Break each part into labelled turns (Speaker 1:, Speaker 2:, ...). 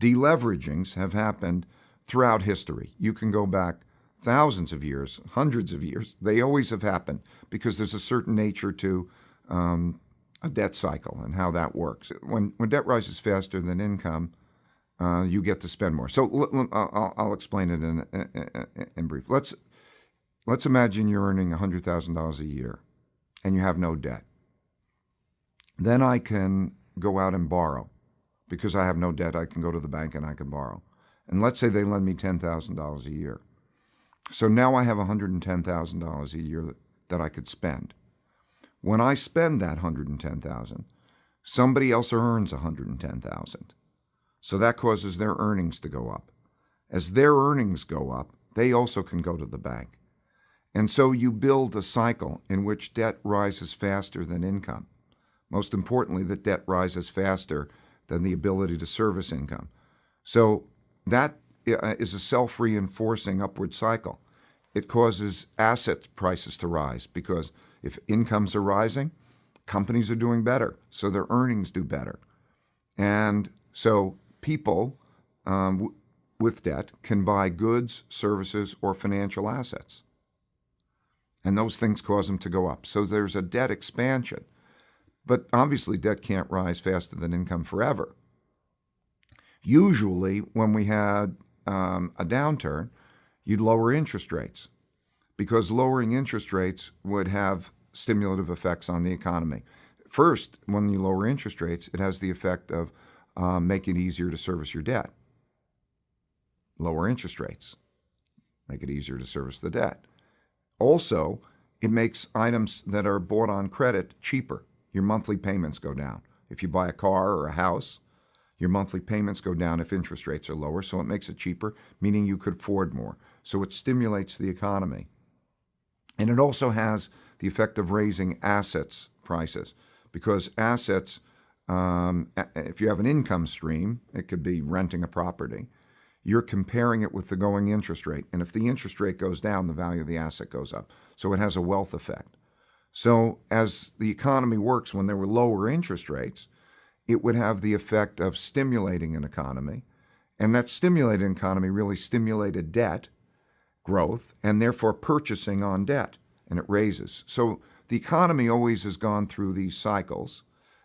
Speaker 1: Deleveragings have happened throughout history. You can go back thousands of years, hundreds of years. They always have happened because there's a certain nature to um, a debt cycle and how that works. When, when debt rises faster than income, uh, you get to spend more. So I'll, I'll explain it in, in, in, brief. Let's, let's imagine you're earning $100,000 a year and you have no debt. Then I can go out and borrow. Because I have no debt, I can go to the bank and I can borrow. And let's say they lend me $10,000 a year. So now I have $110,000 a year that, I could spend. When I spend that 110,000, somebody else earns 110,000. So that causes their earnings to go up. As their earnings go up, they also can go to the bank. And so you build a cycle in which debt rises faster than income. Most importantly, that debt rises faster than the ability to service income. So that uh, a self-reinforcing upward cycle. It causes asset prices to rise because if incomes are rising, companies are doing better, so their earnings do better. And so people um, with debt can buy goods, services, or financial assets. And those things cause them to go up. So there's a debt expansion. But obviously, debt can't rise faster than income forever. Usually, when we had um, a downturn, you'd lower interest rates because lowering interest rates would have stimulative effects on the economy. First, when you lower interest rates, it has the effect of um, making it easier to service your debt. Lower interest rates make it easier to service the debt. Also, it makes items that are bought on credit cheaper. Your monthly payments go down. If you buy a car or a house, your monthly payments go down if interest rates are lower, so it makes it cheaper, meaning you could afford more. So it stimulates the economy. And it also has the effect of raising assets prices because assets, um, if you have an income stream, it could be renting a property, you're comparing it with the going interest rate. And if the interest rate goes down, the value of the asset goes up. So it has a wealth effect. So as the economy works when there were lower interest rates, it would have the effect of stimulating an economy. And that stimulated economy really stimulated debt growth and therefore purchasing on debt, and it raises. So the economy always has gone through these cycles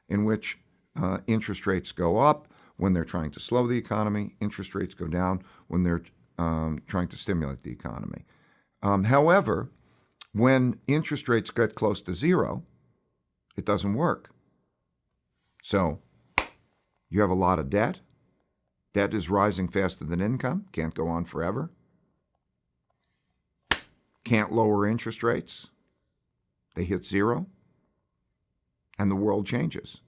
Speaker 1: in which uh, interest rates go up when they're trying to slow the economy, interest rates go down when they're um, trying to stimulate the economy. Um, however, when interest rates get close to zero, it doesn't work. So you have a lot of debt. Debt is rising faster than income, can't go on forever can't lower interest rates. They hit zero, and the world changes.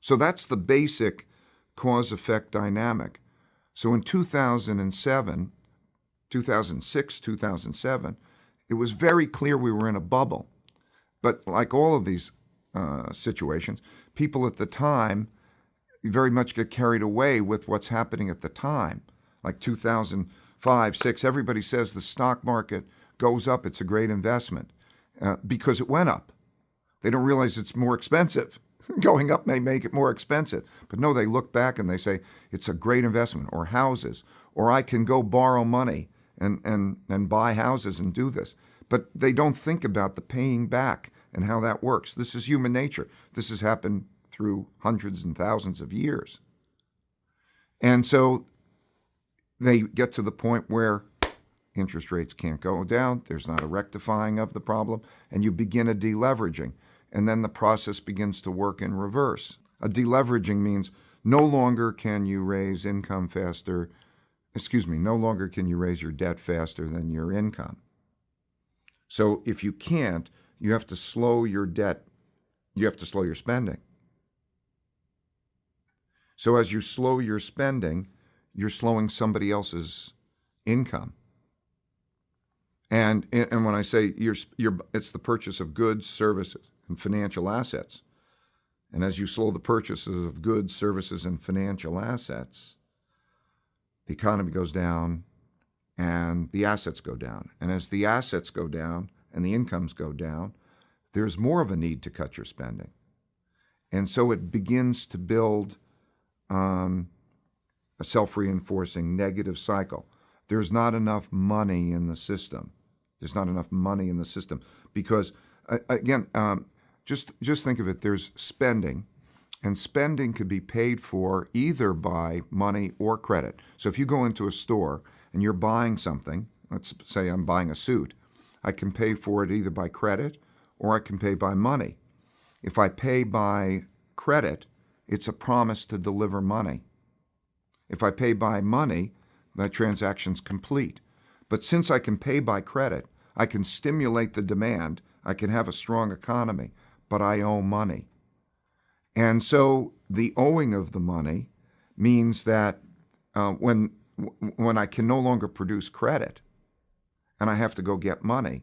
Speaker 1: So that's the basic cause-effect dynamic. So in 2007, 2006, 2007, it was very clear we were in a bubble. But like all of these uh, situations, people at the time very much get carried away with what's happening at the time. Like 2005, six, everybody says the stock market goes up, it's a great investment uh, because it went up. They don't realize it's more expensive. Going up may make it more expensive. But no, they look back and they say it's a great investment or houses, or I can go borrow money and, and, and buy houses and do this. But they don't think about the paying back and how that works. This is human nature. This has happened through hundreds and thousands of years. And so they get to the point where interest rates can't go down, there's not a rectifying of the problem, and you begin a deleveraging. And then the process begins to work in reverse. A deleveraging means no longer can you raise income faster, excuse me, no longer can you raise your debt faster than your income. So if you can't, you have to slow your debt, you have to slow your spending. So as you slow your spending, you're slowing somebody else's income. And, and when I say you're, you're, it's the purchase of goods, services, and financial assets. And as you slow the purchases of goods, services, and financial assets, the economy goes down and the assets go down. And as the assets go down and the incomes go down, there's more of a need to cut your spending. And so it begins to build um, a self-reinforcing negative cycle. There's not enough money in the system. There's not enough money in the system because, uh, again, um, just just think of it. There's spending, and spending could be paid for either by money or credit. So if you go into a store and you're buying something, let's say I'm buying a suit, I can pay for it either by credit or I can pay by money. If I pay by credit, it's a promise to deliver money. If I pay by money, that transaction's complete. But since I can pay by credit, I can stimulate the demand, I can have a strong economy, but I owe money. And so the owing of the money means that uh, when, when I can no longer produce credit and I have to go get money,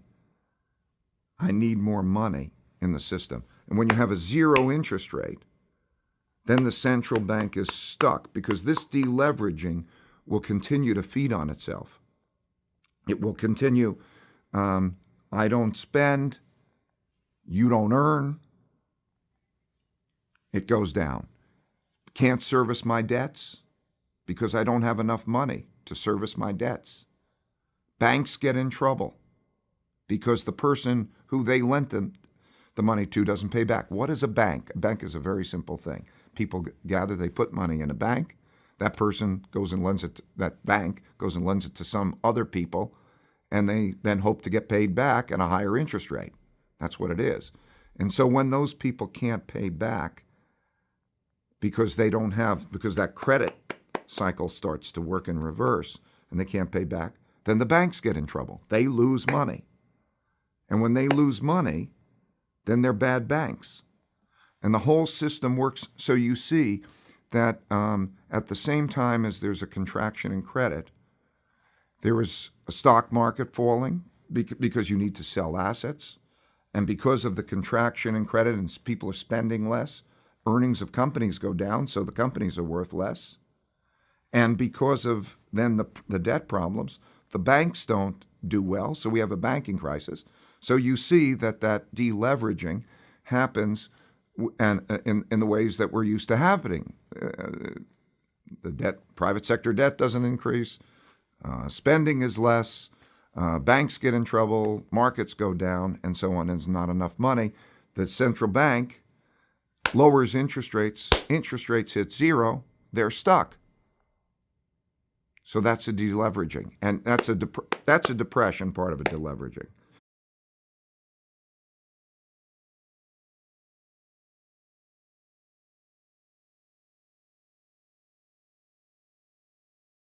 Speaker 1: I need more money in the system. And when you have a zero interest rate, then the central bank is stuck because this deleveraging will continue to feed on itself. It will continue, um, I don't spend, you don't earn, it goes down. Can't service my debts because I don't have enough money to service my debts. Banks get in trouble because the person who they lent them the money to doesn't pay back. What is a bank? A bank is a very simple thing. People gather, they put money in a bank. That person goes and lends it, to, that bank goes and lends it to some other people, and they then hope to get paid back at a higher interest rate. That's what it is. And so when those people can't pay back because they don't have, because that credit cycle starts to work in reverse and they can't pay back, then the banks get in trouble. They lose money. And when they lose money, then they're bad banks. And the whole system works. So you see that um, at the same time as there's a contraction in credit, there is a stock market falling because you need to sell assets. And because of the contraction in credit and people are spending less, earnings of companies go down, so the companies are worth less. And because of then the, the debt problems, the banks don't do well, so we have a banking crisis. So you see that that deleveraging happens and uh, in, in the ways that we're used to happening. Uh, the debt, private sector debt doesn't increase, uh, spending is less, uh, banks get in trouble, markets go down, and so on. And there's not enough money. The central bank lowers interest rates. Interest rates hit zero. They're stuck. So that's a deleveraging, and that's a that's a depression part of a deleveraging.